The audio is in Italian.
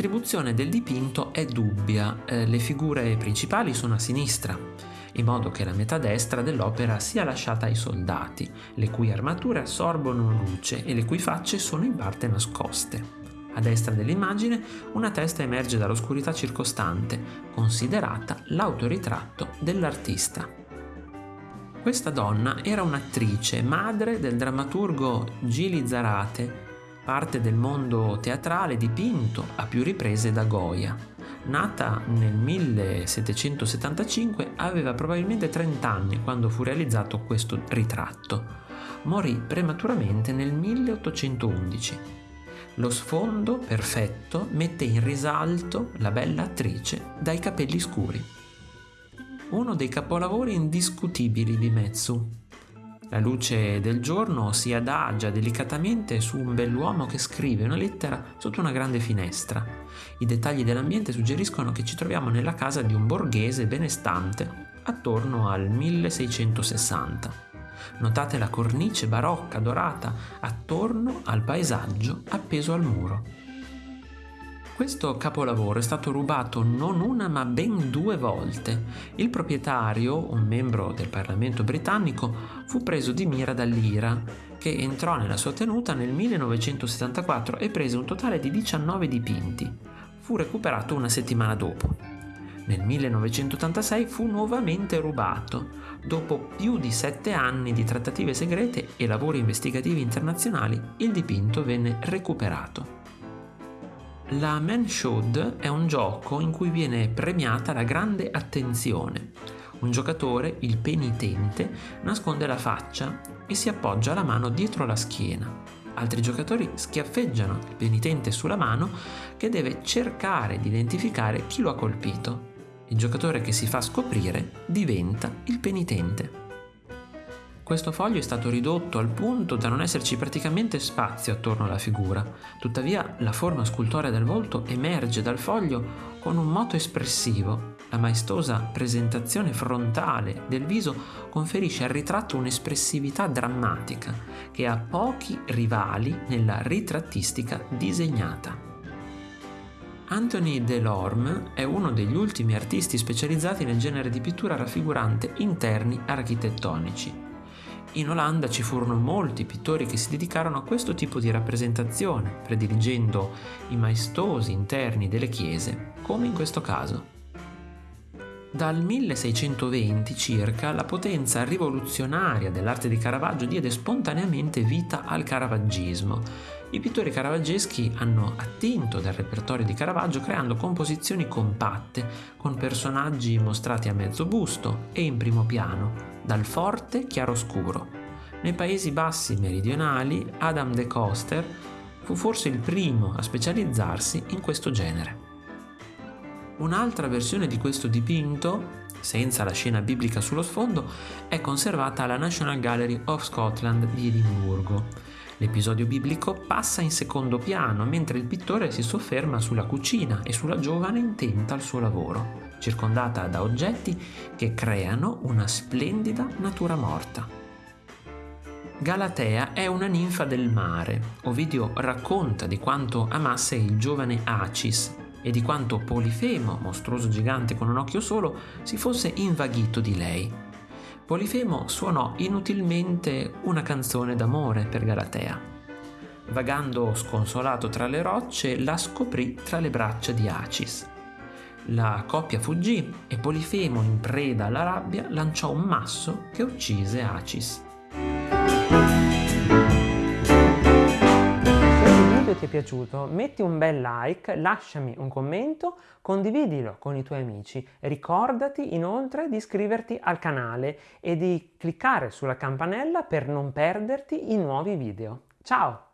L'attribuzione del dipinto è dubbia, eh, le figure principali sono a sinistra, in modo che la metà destra dell'opera sia lasciata ai soldati, le cui armature assorbono luce e le cui facce sono in parte nascoste. A destra dell'immagine una testa emerge dall'oscurità circostante, considerata l'autoritratto dell'artista. Questa donna era un'attrice, madre del drammaturgo Gili Zarate, parte del mondo teatrale dipinto a più riprese da Goya. Nata nel 1775, aveva probabilmente 30 anni quando fu realizzato questo ritratto. Morì prematuramente nel 1811. Lo sfondo perfetto mette in risalto la bella attrice dai capelli scuri. Uno dei capolavori indiscutibili di Metsu, la luce del giorno si adagia delicatamente su un bell'uomo che scrive una lettera sotto una grande finestra. I dettagli dell'ambiente suggeriscono che ci troviamo nella casa di un borghese benestante attorno al 1660. Notate la cornice barocca dorata attorno al paesaggio appeso al muro. Questo capolavoro è stato rubato non una ma ben due volte. Il proprietario, un membro del Parlamento britannico, fu preso di mira dall'IRA, che entrò nella sua tenuta nel 1974 e prese un totale di 19 dipinti. Fu recuperato una settimana dopo. Nel 1986 fu nuovamente rubato. Dopo più di sette anni di trattative segrete e lavori investigativi internazionali, il dipinto venne recuperato. La Man Should è un gioco in cui viene premiata la grande attenzione. Un giocatore, il penitente, nasconde la faccia e si appoggia la mano dietro la schiena. Altri giocatori schiaffeggiano il penitente sulla mano che deve cercare di identificare chi lo ha colpito. Il giocatore che si fa scoprire diventa il penitente. Questo foglio è stato ridotto al punto da non esserci praticamente spazio attorno alla figura, tuttavia la forma scultorea del volto emerge dal foglio con un moto espressivo. La maestosa presentazione frontale del viso conferisce al ritratto un'espressività drammatica che ha pochi rivali nella ritrattistica disegnata. Anthony Delorme è uno degli ultimi artisti specializzati nel genere di pittura raffigurante interni architettonici. In Olanda ci furono molti pittori che si dedicarono a questo tipo di rappresentazione, prediligendo i maestosi interni delle chiese, come in questo caso. Dal 1620 circa la potenza rivoluzionaria dell'arte di Caravaggio diede spontaneamente vita al caravaggismo. I pittori caravaggeschi hanno attinto dal repertorio di Caravaggio creando composizioni compatte, con personaggi mostrati a mezzo busto e in primo piano, dal forte chiaroscuro. Nei Paesi Bassi meridionali Adam de Coster fu forse il primo a specializzarsi in questo genere. Un'altra versione di questo dipinto, senza la scena biblica sullo sfondo, è conservata alla National Gallery of Scotland di Edimburgo. L'episodio biblico passa in secondo piano mentre il pittore si sofferma sulla cucina e sulla giovane intenta al suo lavoro circondata da oggetti che creano una splendida natura morta. Galatea è una ninfa del mare. Ovidio racconta di quanto amasse il giovane Acis e di quanto Polifemo, mostruoso gigante con un occhio solo, si fosse invaghito di lei. Polifemo suonò inutilmente una canzone d'amore per Galatea. Vagando sconsolato tra le rocce, la scoprì tra le braccia di Acis. La coppia fuggì e Polifemo, in preda alla rabbia, lanciò un masso che uccise Acis. Piaciuto metti un bel like, lasciami un commento, condividilo con i tuoi amici. Ricordati inoltre di iscriverti al canale e di cliccare sulla campanella per non perderti i nuovi video. Ciao!